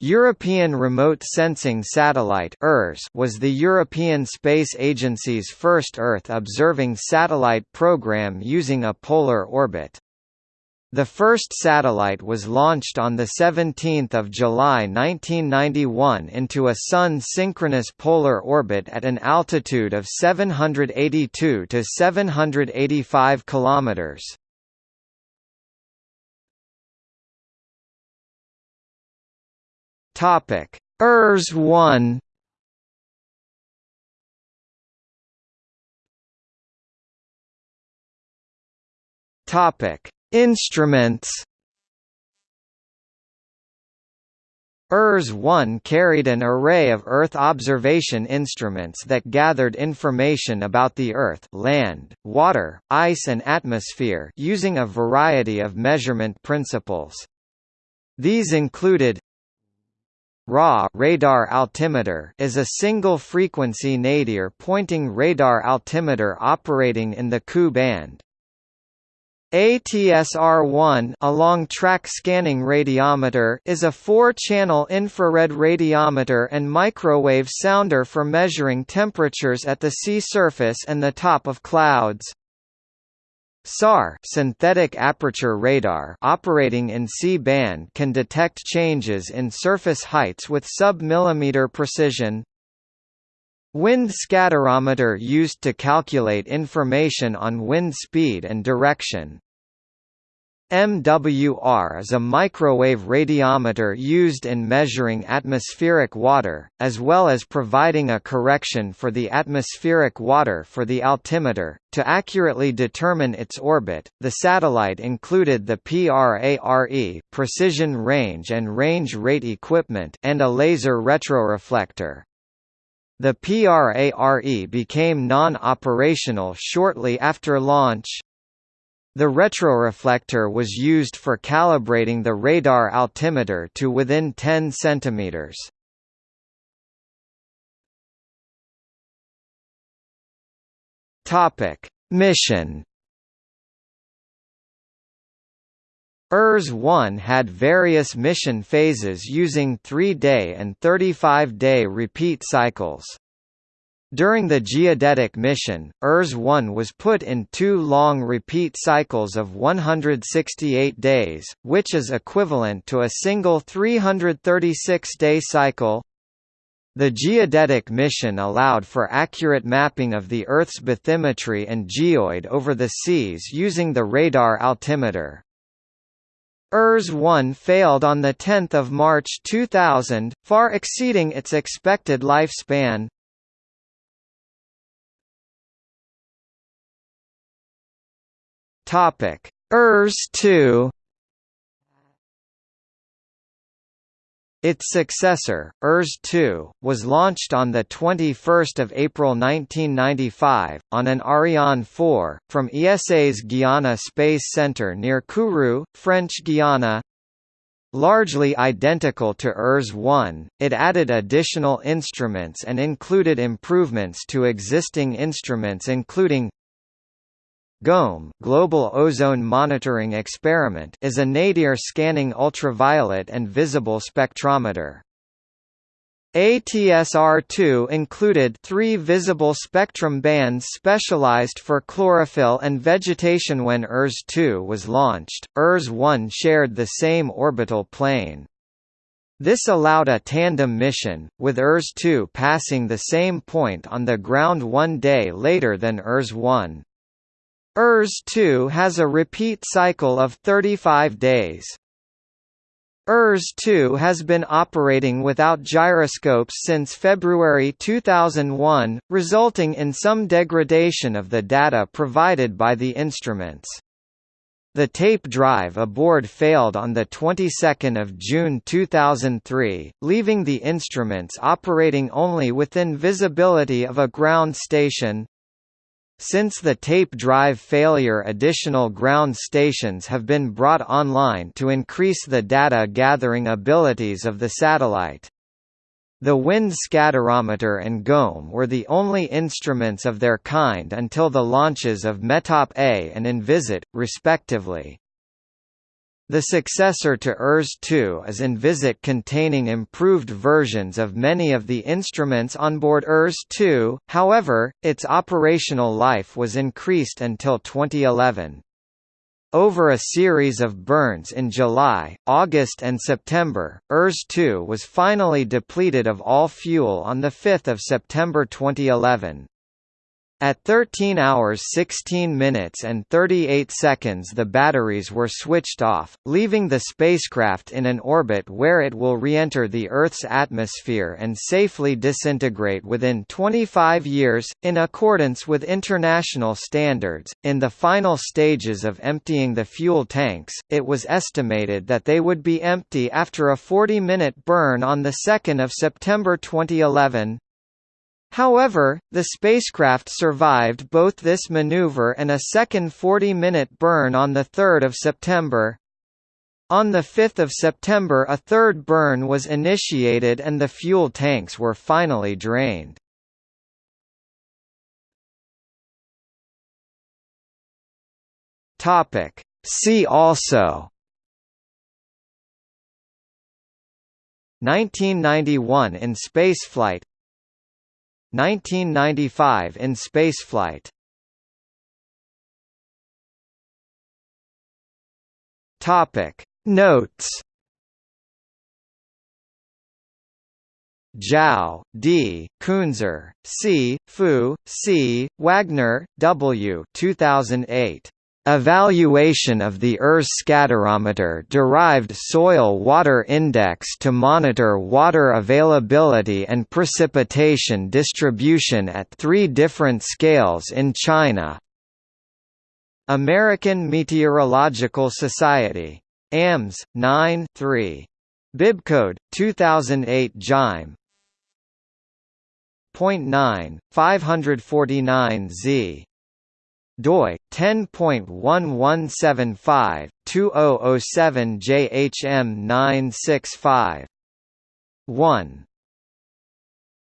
European Remote Sensing Satellite was the European Space Agency's first Earth-observing satellite program using a polar orbit. The first satellite was launched on 17 July 1991 into a Sun-synchronous polar orbit at an altitude of 782 to 785 kilometers. Topic: ERS 1 Topic: Instruments. ERS-1 carried an array of Earth observation instruments that gathered information about the Earth land, water, ice and atmosphere using a variety of measurement principles. These included RA radar altimeter is a single-frequency nadir pointing radar altimeter operating in the Ku band. ATSR-1 along-track scanning radiometer is a four-channel infrared radiometer and microwave sounder for measuring temperatures at the sea surface and the top of clouds. SAR synthetic aperture radar operating in C-band can detect changes in surface heights with sub-millimeter precision. Wind scatterometer used to calculate information on wind speed and direction. MWR is a microwave radiometer used in measuring atmospheric water, as well as providing a correction for the atmospheric water for the altimeter. To accurately determine its orbit, the satellite included the PRARE precision range and range rate equipment and a laser retroreflector. The PRARE became non-operational shortly after launch, the retroreflector was used for calibrating the radar altimeter to within 10 cm. Topic: Mission ERS-1 had various mission phases using 3-day and 35-day repeat cycles. During the geodetic mission, ERS-1 was put in two long repeat cycles of 168 days, which is equivalent to a single 336-day cycle. The geodetic mission allowed for accurate mapping of the Earth's bathymetry and geoid over the seas using the radar altimeter. ERS-1 failed on 10 March 2000, far exceeding its expected lifespan. Topic: ERS-2 Its successor, ERS-2, was launched on 21 April 1995, on an Ariane 4, from ESA's Guiana Space Centre near Kourou, French Guiana. Largely identical to ERS-1, it added additional instruments and included improvements to existing instruments including GOME Global Ozone Monitoring Experiment is a nadir scanning ultraviolet and visible spectrometer. ATSR-2 included three visible spectrum bands specialized for chlorophyll and vegetation when ERS-2 was launched, ERS-1 shared the same orbital plane. This allowed a tandem mission, with ERS-2 passing the same point on the ground one day later than ERS-1. ERS-2 has a repeat cycle of 35 days. ERS-2 has been operating without gyroscopes since February 2001, resulting in some degradation of the data provided by the instruments. The tape drive aboard failed on the 22nd of June 2003, leaving the instruments operating only within visibility of a ground station. Since the tape drive failure additional ground stations have been brought online to increase the data gathering abilities of the satellite. The wind scatterometer and GOME were the only instruments of their kind until the launches of METOP A and Envisat, respectively. The successor to ERS-2 is Envisat containing improved versions of many of the instruments on board ERS-2, however, its operational life was increased until 2011. Over a series of burns in July, August and September, ERS-2 was finally depleted of all fuel on 5 September 2011. At 13 hours 16 minutes and 38 seconds the batteries were switched off, leaving the spacecraft in an orbit where it will re-enter the Earth's atmosphere and safely disintegrate within 25 years, in accordance with international standards. In the final stages of emptying the fuel tanks, it was estimated that they would be empty after a 40-minute burn on 2 September 2011, However, the spacecraft survived both this maneuver and a second 40-minute burn on 3 September. On 5 September a third burn was initiated and the fuel tanks were finally drained. See also 1991 in spaceflight 1995 in spaceflight. Topic Notes Zhao, D., Kuenzer, C., Fu, C., Wagner, W. 2008. Evaluation of the ERS scatterometer-derived soil-water index to monitor water availability and precipitation distribution at three different scales in China. American Meteorological Society. AMS 9 3. Bibcode 2008 JIME. Point 0.9, 549 Z doi 10.1175 2007 JHM 965 1